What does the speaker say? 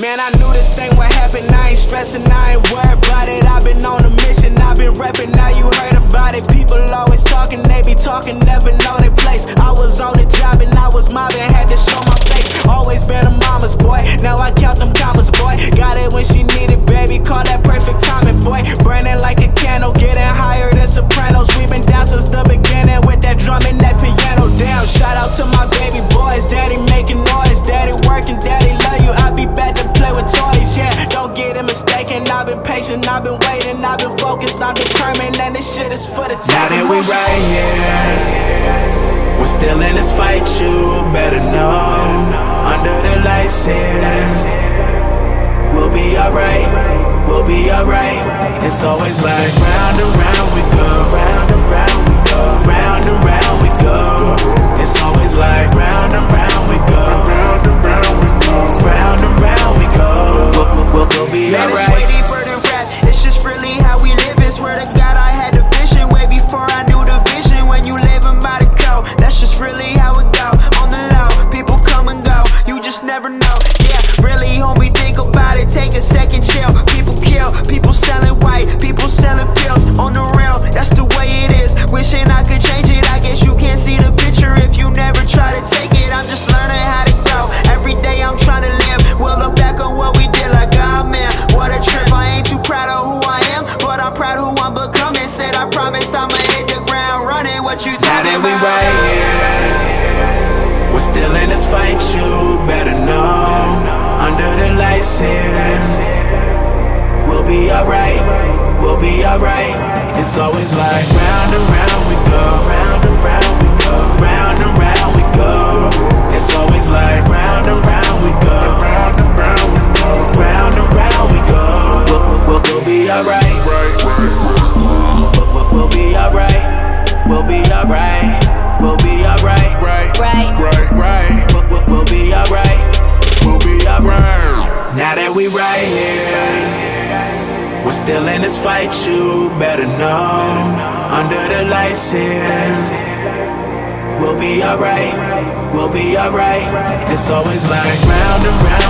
Man, I knew this thing would happen. I ain't stressing, I ain't worried about it. I've been on a mission, I've been repping. Now you heard about it. People always talking, they be talking, never know their place. I was on the job and I was mobbing, had to show my face. Always been a mama's boy. Now I count them commas, boy. Got it when she needed, baby. Call that It mistaken. I've been patient, I've been waiting, I've been focused, I'm determined, and this shit is for the Now that we right here, we're still in this fight, you better know. Under the lights here, we'll be alright, we'll be alright. It's always like round and round we go, That we right here, we're still in this fight, you better know. Under the lights here, we'll be alright, we'll be alright. It's always like round and round we'll be alright, we'll be alright, right, Right. right, right. We'll, we'll, we'll be alright, we'll be alright. Now that we right here, we're still in this fight, you better know. Under the lights here, we'll be alright, we'll be alright. It's always like round and round round